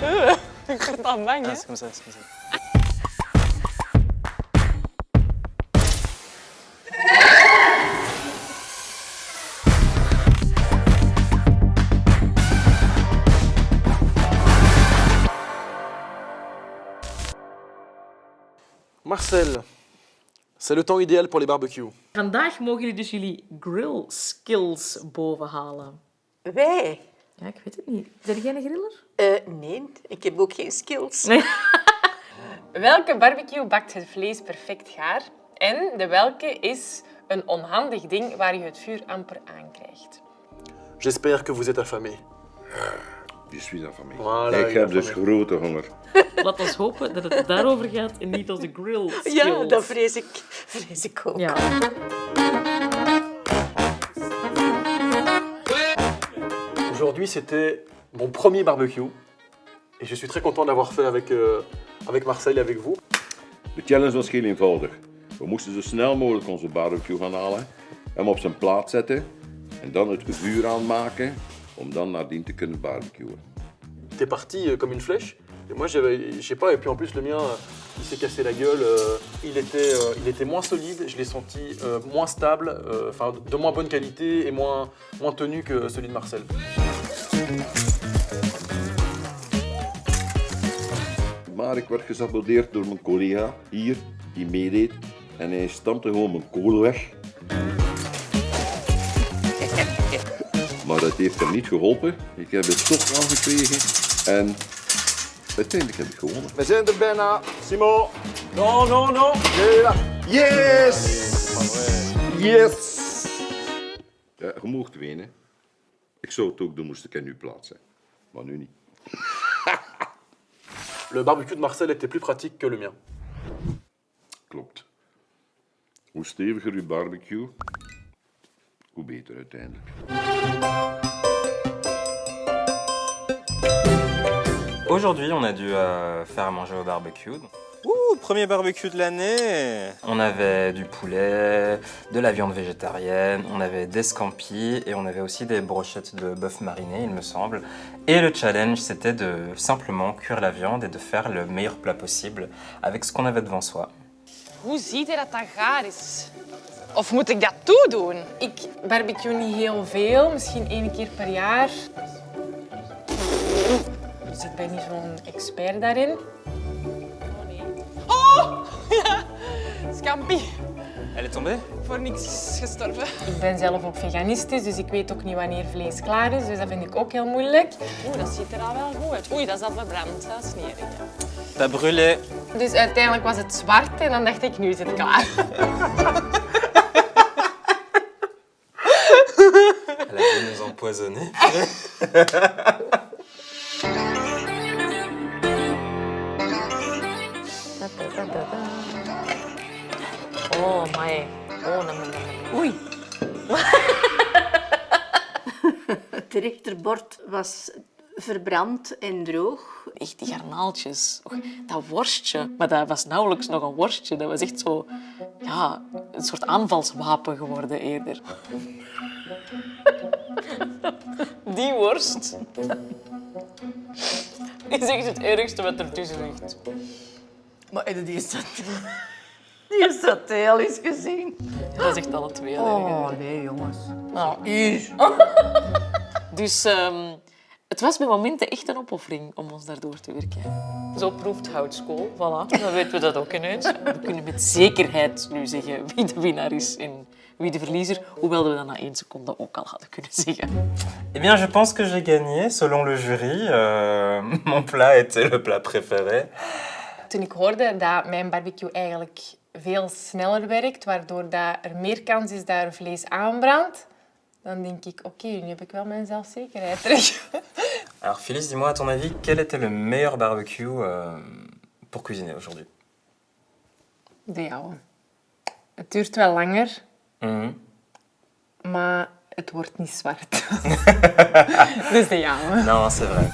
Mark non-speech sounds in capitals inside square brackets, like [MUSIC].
Ik word al bang, hè? Ça, c'est comme ça. Marcel, c'est le temps idéal pour les barbecues. Vandaag mogen jullie dus jullie grill skills bovenhalen. Wij? Ja, ik weet het niet. Ben jij een griller? Eh, nee, ik heb ook geen skills. Nee. [LAUGHS] Welke barbecue bakt het vlees perfect gaar? En de welke is een onhandig ding waar je het vuur amper aankrijgt? J'espère que vous êtes affamés. Je suis affamé. Voilà, ik heb dus affamé. grote honger. Laat ons hopen dat het daarover gaat en niet als de grill skills. Ja, dat vrees ik, vrees ik ook. Ja. Aujourd'hui, c'était mon premier barbecue. Et je suis très content de l'avoir fait avec, euh, avec Marcel et avec vous. De challenge was heel eenvoudig. We moesten zo snel mogelijk onze barbecue gaan halen, hem op zijn plaat zetten en dan het vuur aanmaken om dan nadien te kunnen barbecuen. T'es parti euh, comme une flèche. Et moi, je sais pas, et puis en plus, le mien, euh, il s'est cassé la gueule. euh, il, était, euh, il était moins solide, je l'ai senti euh, moins stable, enfin, de moins bonne qualité et moins, moins tenu que celui de Marcel. Maar ik werd gesaboteerd door mijn collega hier, die meedeed. En hij stampte gewoon mijn kool weg. [LAUGHS] Maar dat heeft hem niet geholpen. Ik heb het toch aangekregen en uiteindelijk heb ik gewonnen. We zijn er bijna. Simon. Non, non, non. Yes! Yes! Ja, je mocht wenen. Ik zou het ook doen moest ik in uw plaats zijn. Maar nu niet. [LAUGHS] Le barbecue de Marcel était plus pratique que le mien. Klopt. Hoe steviger uw barbecue, hoe beter uiteindelijk. Aujourd'hui, on a dû euh, faire à manger au barbecue. Ouh, premier barbecue de l'année On avait du poulet, de la viande végétarienne, on avait des scampis et on avait aussi des brochettes de bœuf mariné, il me semble. Et le challenge, c'était de simplement cuire la viande et de faire le meilleur plat possible avec ce qu'on avait devant soi. Hoe ziet hij dat dat gaar is? Of moet ik dat toedoen? Ik barbecue niet heel veel, misschien één keer per jaar. Dus ik ben niet zo'n expert daarin. Scampi. Elle est tombée Voor niks gestorven. Ik ben zelf ook veganistisch, dus ik weet ook niet wanneer vlees klaar is. Dus dat vind ik ook heel moeilijk. Oeh, dat ziet er al wel goed uit. Oei, dat is al verbrand. Dat is. T'as brûlé Dus uiteindelijk was het zwart en dan dacht ik, nu is het klaar. Elle a nous empoisonner. Oh, my. Oh. Oei. [LAUGHS] Het rechterbord was verbrand en droog. Echt die garnaaltjes. Och, dat worstje. Maar dat was nauwelijks nog een worstje. Dat was echt zo... Ja, een soort aanvalswapen geworden eerder. [LAUGHS] Die worst [LAUGHS] is echt het ergste wat ertussen ligt. Maar die is dat... Dat heel eens gezien. Dat is echt alle twee Oh, nee, jongens. Nou, Hier. [LAUGHS] Dus ehm, het was bij momenten echt een opoffering om ons daardoor te werken. Zo proeft houtskool. Voilà, dan weten we dat ook ineens. We kunnen met zekerheid nu zeggen wie de winnaar is en wie de verliezer, hoewel we dat na één seconde ook al hadden kunnen zeggen. Eh bien, je pense que j'ai gagné, selon le jury. Euh, [LAUGHS] mon plat était le plat préféré. Toen ik hoorde dat mijn barbecue eigenlijk veel sneller werkt, waardoor dat er meer kans is dat er vlees aanbrandt, dan denk ik, oké, nu heb ik wel mijn zelfzekerheid [LAUGHS] terug. Alors, Phyllis, dis-moi, à ton avis, quel était le meilleur barbecue euh, pour cuisiner aujourd'hui De jouwe. Het duurt wel langer, Mhm. maar het wordt niet zwart. [LAUGHS] [LAUGHS] dus de jouwe. Non, c'est vrai.